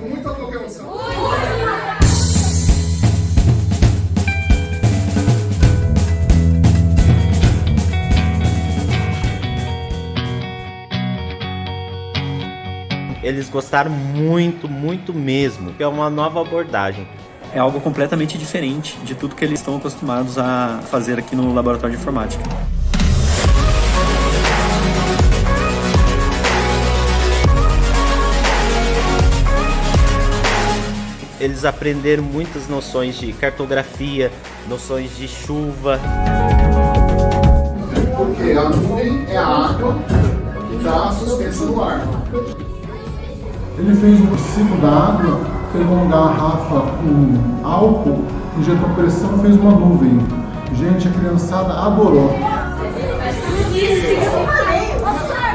com muita confiança. Eles gostaram muito, muito mesmo. É uma nova abordagem é algo completamente diferente de tudo que eles estão acostumados a fazer aqui no laboratório de informática. Eles aprenderam muitas noções de cartografia, noções de chuva. Porque a nuvem é a água que está suspensa no ar. Ele fez um ciclo da água, pegou uma garrafa com álcool, injetou pressão e fez uma nuvem. Gente, a criançada adorou.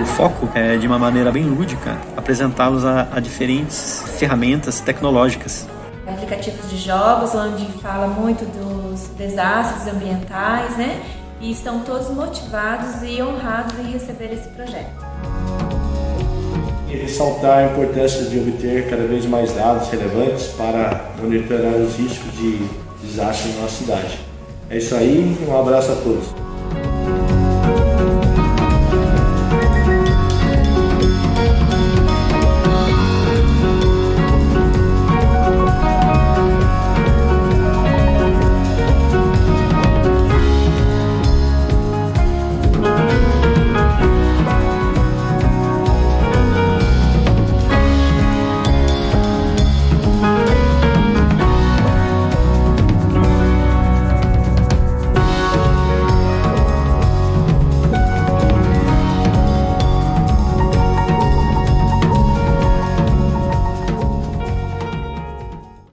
O foco é, de uma maneira bem lúdica, apresentá-los a, a diferentes ferramentas tecnológicas aplicativos de jogos, onde fala muito dos desastres ambientais, né? E estão todos motivados e honrados em receber esse projeto. E ressaltar a importância de obter cada vez mais dados relevantes para monitorar os riscos de desastre na nossa cidade. É isso aí, um abraço a todos.